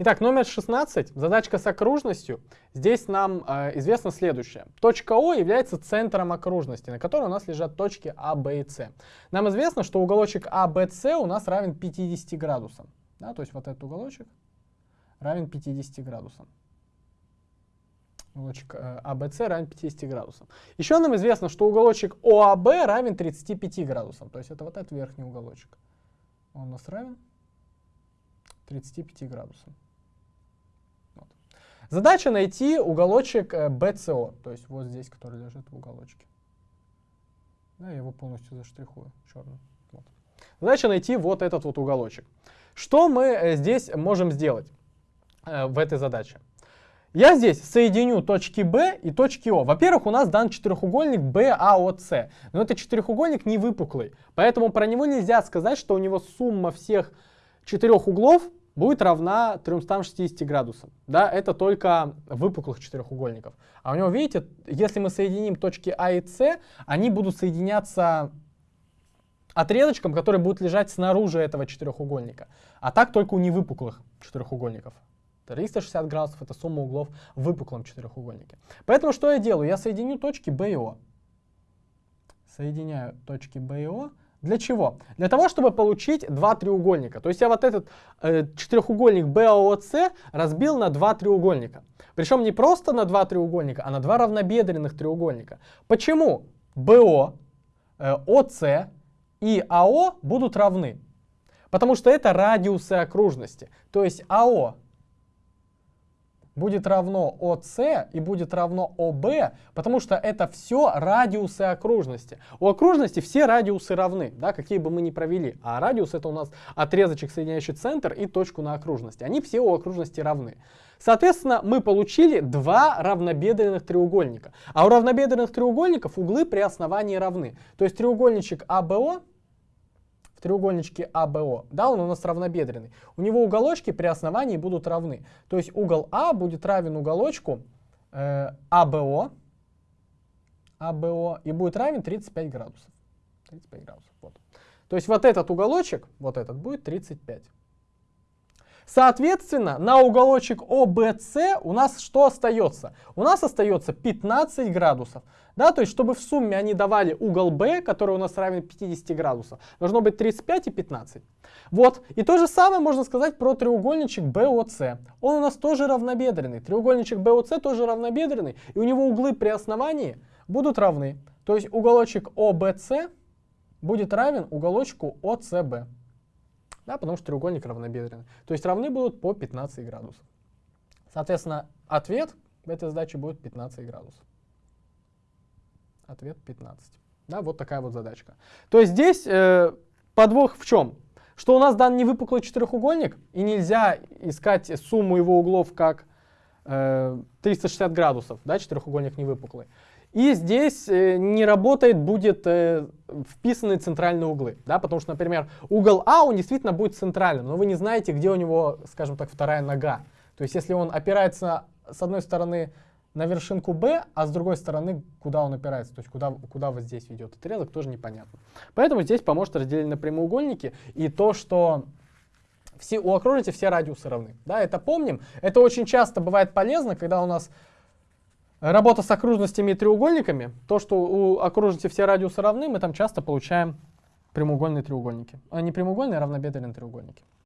Итак, номер 16, задачка с окружностью. Здесь нам э, известно следующее. Точка О является центром окружности, на которой у нас лежат точки А, Б и С. Нам известно, что уголочек А, Б, С у нас равен 50 градусам. Да, то есть вот этот уголочек равен 50 градусам. Уголочек э, АБС равен 50 градусам. Еще нам известно, что уголочек ОАБ равен 35 градусам. То есть это вот этот верхний уголочек. Он у нас равен 35 градусам. Задача найти уголочек BCO, э, то есть вот здесь, который лежит в уголочке. Да, я его полностью заштрихую черным. Вот. Задача найти вот этот вот уголочек. Что мы э, здесь можем сделать э, в этой задаче? Я здесь соединю точки B и точки O. Во-первых, у нас дан четырехугольник BAOC, но это четырехугольник не выпуклый, поэтому про него нельзя сказать, что у него сумма всех четырех углов будет равна 360 градусам. Да, это только выпуклых четырехугольников. А у него, видите, если мы соединим точки А и С, они будут соединяться отрезочком, который будет лежать снаружи этого четырехугольника. А так только у невыпуклых четырехугольников. 360 градусов это сумма углов в выпуклом четырехугольнике. Поэтому что я делаю? Я соединю точки B и O. Соединяю точки B и O для чего? Для того, чтобы получить два треугольника. То есть я вот этот э, четырехугольник BOC разбил на два треугольника. Причем не просто на два треугольника, а на два равнобедренных треугольника. Почему BO, э, OC и AO будут равны? Потому что это радиусы окружности. То есть АО будет равно ОС и будет равно ОБ, потому что это все радиусы окружности. У окружности все радиусы равны, да, какие бы мы ни провели. А радиус это у нас отрезочек, соединяющий центр и точку на окружности. Они все у окружности равны. Соответственно, мы получили два равнобедренных треугольника. А у равнобедренных треугольников углы при основании равны. То есть треугольничек АБО в треугольничке АБО, да, он у нас равнобедренный, у него уголочки при основании будут равны. То есть угол А будет равен уголочку э, АБО, АБО и будет равен 35 градусов. 35 градусов, вот. То есть вот этот уголочек, вот этот, будет 35. Соответственно, на уголочек ОБС у нас что остается? У нас остается 15 градусов. Да, то есть, чтобы в сумме они давали угол B, который у нас равен 50 градусов, должно быть 35 и 15. Вот, и то же самое можно сказать про треугольничек BOC. Он у нас тоже равнобедренный. Треугольничек BOC тоже равнобедренный, и у него углы при основании будут равны. То есть уголочек OBC будет равен уголочку OCB да, потому что треугольник равнобедренный. То есть равны будут по 15 градусов. Соответственно, ответ этой задаче будет 15 градусов. Ответ 15. Да, вот такая вот задачка. То есть здесь э, подвох в чем? Что у нас дан невыпуклый четырехугольник, и нельзя искать сумму его углов как э, 360 градусов, да, четырехугольник невыпуклый. И здесь э, не работает будет э, вписанные центральные углы, да, потому что, например, угол А, он действительно будет центральным, но вы не знаете, где у него, скажем так, вторая нога. То есть если он опирается с одной стороны на вершинку B, а с другой стороны, куда он опирается, то есть куда, куда вот здесь ведет отрезок, тоже непонятно. Поэтому здесь поможет разделение на прямоугольники и то, что все, у окружности все радиусы равны. Да, это помним. Это очень часто бывает полезно, когда у нас Работа с окружностями и треугольниками. То, что у окружности все радиусы равны, мы там часто получаем прямоугольные треугольники. А не прямоугольные, а равнобедренные треугольники.